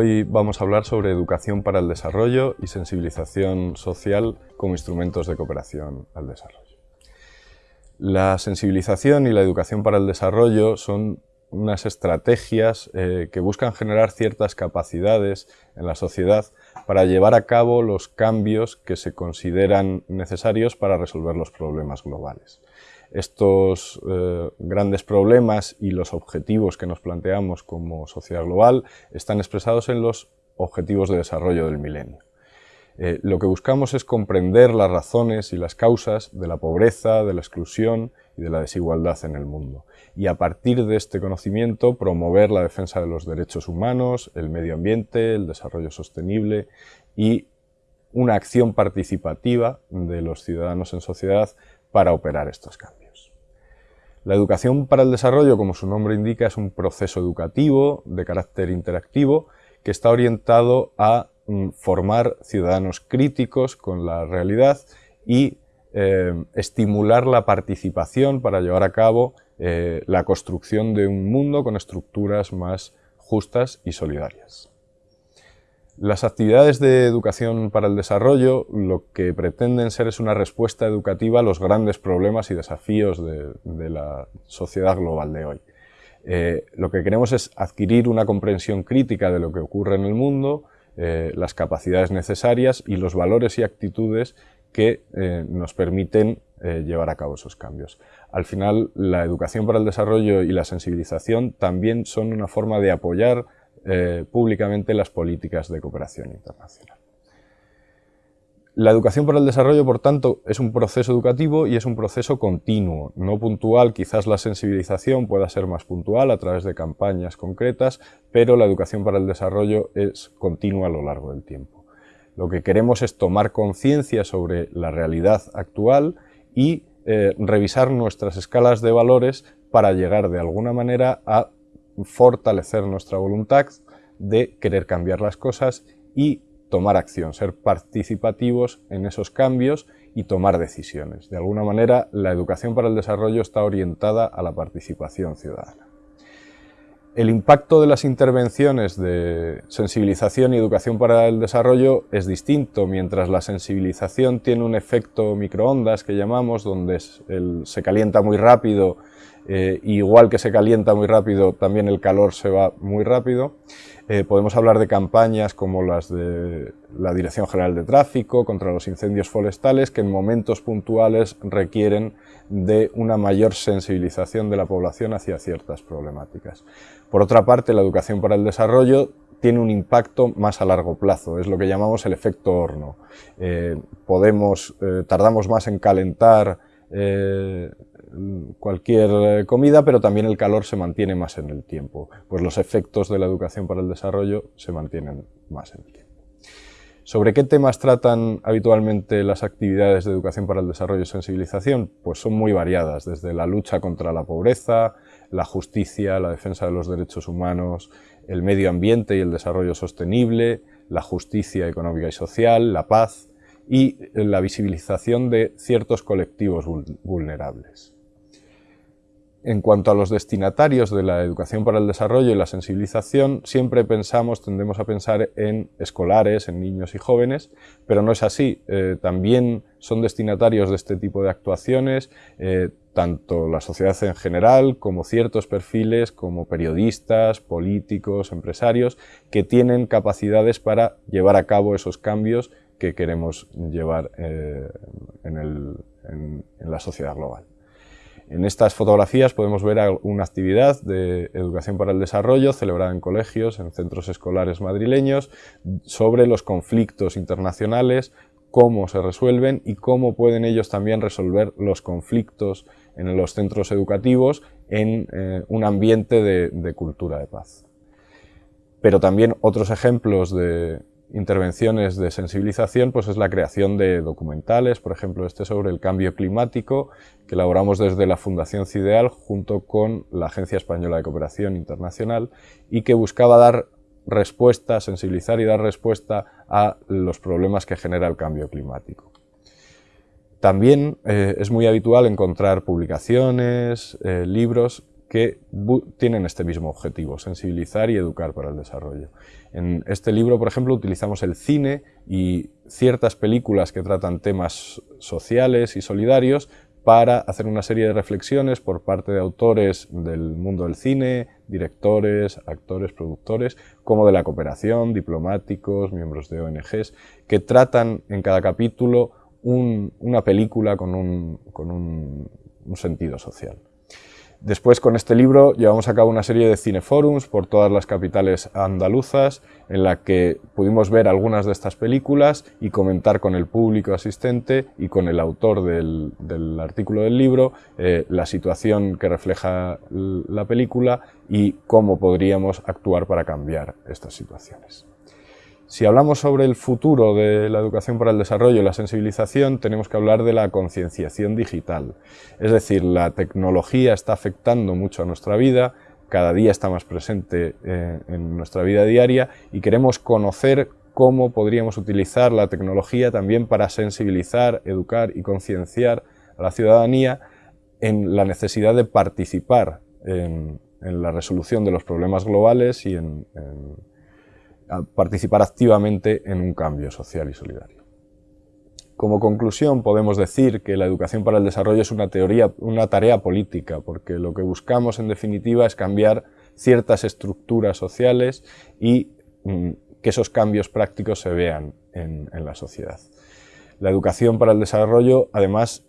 Hoy vamos a hablar sobre educación para el desarrollo y sensibilización social como instrumentos de cooperación al desarrollo. La sensibilización y la educación para el desarrollo son unas estrategias eh, que buscan generar ciertas capacidades en la sociedad para llevar a cabo los cambios que se consideran necesarios para resolver los problemas globales estos eh, grandes problemas y los objetivos que nos planteamos como sociedad global están expresados en los Objetivos de Desarrollo del Milenio. Eh, lo que buscamos es comprender las razones y las causas de la pobreza, de la exclusión y de la desigualdad en el mundo. Y a partir de este conocimiento promover la defensa de los derechos humanos, el medio ambiente, el desarrollo sostenible y una acción participativa de los ciudadanos en sociedad para operar estos cambios. La educación para el desarrollo, como su nombre indica, es un proceso educativo de carácter interactivo que está orientado a mm, formar ciudadanos críticos con la realidad y eh, estimular la participación para llevar a cabo eh, la construcción de un mundo con estructuras más justas y solidarias. Las actividades de educación para el desarrollo lo que pretenden ser es una respuesta educativa a los grandes problemas y desafíos de, la sociedad global de hoy. Eh, lo que queremos es adquirir una comprensión crítica de lo que ocurre en el mundo, eh, las capacidades necesarias y los valores y actitudes que eh, nos permiten llevar a cabo esos cambios. Al final, la educación para el desarrollo y la sensibilización también son una forma de apoyar eh, públicamente las políticas de cooperación internacional. La educación para el desarrollo, por tanto, es un proceso educativo y es un proceso continuo, no puntual. Quizás la sensibilización pueda ser más puntual a través de campañas concretas, pero la educación para el desarrollo es continua a lo largo del tiempo. Lo que queremos es tomar conciencia sobre la realidad actual y eh, revisar nuestras escalas de valores para llegar de alguna manera a fortalecer nuestra voluntad de querer cambiar las cosas y tomar acción, ser participativos en esos cambios y tomar decisiones. De alguna manera, la educación para el desarrollo está orientada a la participación ciudadana. El impacto de las intervenciones de sensibilización y educación para el desarrollo es distinto, mientras la sensibilización tiene un efecto microondas que llamamos, donde se calienta muy rápido eh, igual que se calienta muy rápido, también el calor se va muy rápido. Eh, podemos hablar de campañas como las de la Dirección General de Tráfico contra los incendios forestales que en momentos puntuales requieren de una mayor sensibilización de la población hacia ciertas problemáticas. Por otra parte, la educación para el desarrollo tiene un impacto más a largo plazo, es lo que llamamos el efecto horno. Eh, podemos, tardamos más en calentar cualquier eh, comida, pero también el calor se mantiene más en el tiempo. Pues los efectos de la educación para el desarrollo se mantienen más en el tiempo. ¿Sobre qué temas tratan habitualmente las actividades de educación para el desarrollo y sensibilización? Pues son muy variadas, desde la lucha contra la pobreza, la justicia, la defensa de los derechos humanos, el medio ambiente y el desarrollo sostenible, la justicia económica y social, la paz y la visibilización de ciertos colectivos vulnerables. En cuanto a los destinatarios de la educación para el desarrollo y la sensibilización, siempre pensamos, tendemos a pensar en escolares, en niños y jóvenes, pero no es así. Eh, también son destinatarios de este tipo de actuaciones eh, tanto la sociedad en general como ciertos perfiles como periodistas, políticos, empresarios, que tienen capacidades para llevar a cabo esos cambios que queremos llevar eh, en la sociedad global. En estas fotografías podemos ver una actividad de educación para el desarrollo celebrada en colegios, en centros escolares madrileños, sobre los conflictos internacionales, cómo se resuelven y cómo pueden ellos también resolver los conflictos en los centros educativos en eh, un ambiente de cultura de paz. Pero también otros ejemplos de, intervenciones de sensibilización pues es la creación de documentales, por ejemplo este sobre el cambio climático que elaboramos desde la Fundación CIDEAL junto con la Agencia Española de Cooperación Internacional y que buscaba dar respuesta, sensibilizar y dar respuesta a los problemas que genera el cambio climático. También eh, es muy habitual encontrar publicaciones, eh, libros que tienen este mismo objetivo, sensibilizar y educar para el desarrollo. En este libro, por ejemplo, utilizamos el cine y ciertas películas que tratan temas sociales y solidarios para hacer una serie de reflexiones por parte de autores del mundo del cine, directores, actores, productores, como de la cooperación, diplomáticos, miembros de ONGs, que tratan en cada capítulo una película con un sentido social. Después, con este libro, llevamos a cabo una serie de cineforums por todas las capitales andaluzas, en la que pudimos ver algunas de estas películas y comentar con el público asistente y con el autor del, artículo del libro eh, la situación que refleja la película y cómo podríamos actuar para cambiar estas situaciones. Si hablamos sobre el futuro de la educación para el desarrollo y la sensibilización, tenemos que hablar de la concienciación digital. Es decir, la tecnología está afectando mucho a nuestra vida, cada día está más presente eh, en nuestra vida diaria y queremos conocer cómo podríamos utilizar la tecnología también para sensibilizar, educar y concienciar a la ciudadanía en la necesidad de participar en, la resolución de los problemas globales y en participar activamente en un cambio social y solidario. Como conclusión podemos decir que la educación para el desarrollo es una, teoría, una tarea política, porque lo que buscamos en definitiva es cambiar ciertas estructuras sociales y mm, que esos cambios prácticos se vean en la sociedad. La educación para el desarrollo además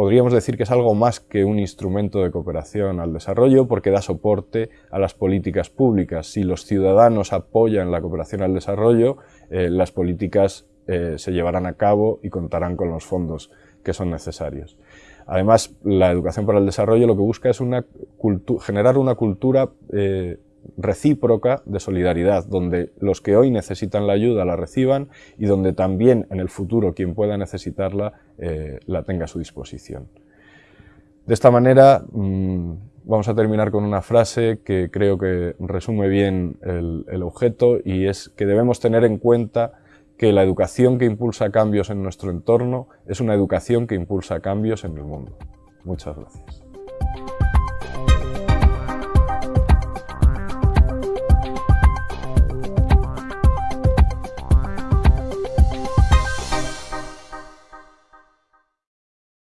podríamos decir que es algo más que un instrumento de cooperación al desarrollo porque da soporte a las políticas públicas. Si los ciudadanos apoyan la cooperación al desarrollo, eh, las políticas eh, se llevarán a cabo y contarán con los fondos que son necesarios. Además, la educación para el desarrollo lo que busca es generar una cultura eh, recíproca de solidaridad, donde los que hoy necesitan la ayuda la reciban y donde también en el futuro quien pueda necesitarla eh, la tenga a su disposición. De esta manera mm, vamos a terminar con una frase que creo que resume bien el, el objeto y es que debemos tener en cuenta que la educación que impulsa cambios en nuestro entorno es una educación que impulsa cambios en el mundo. Muchas gracias.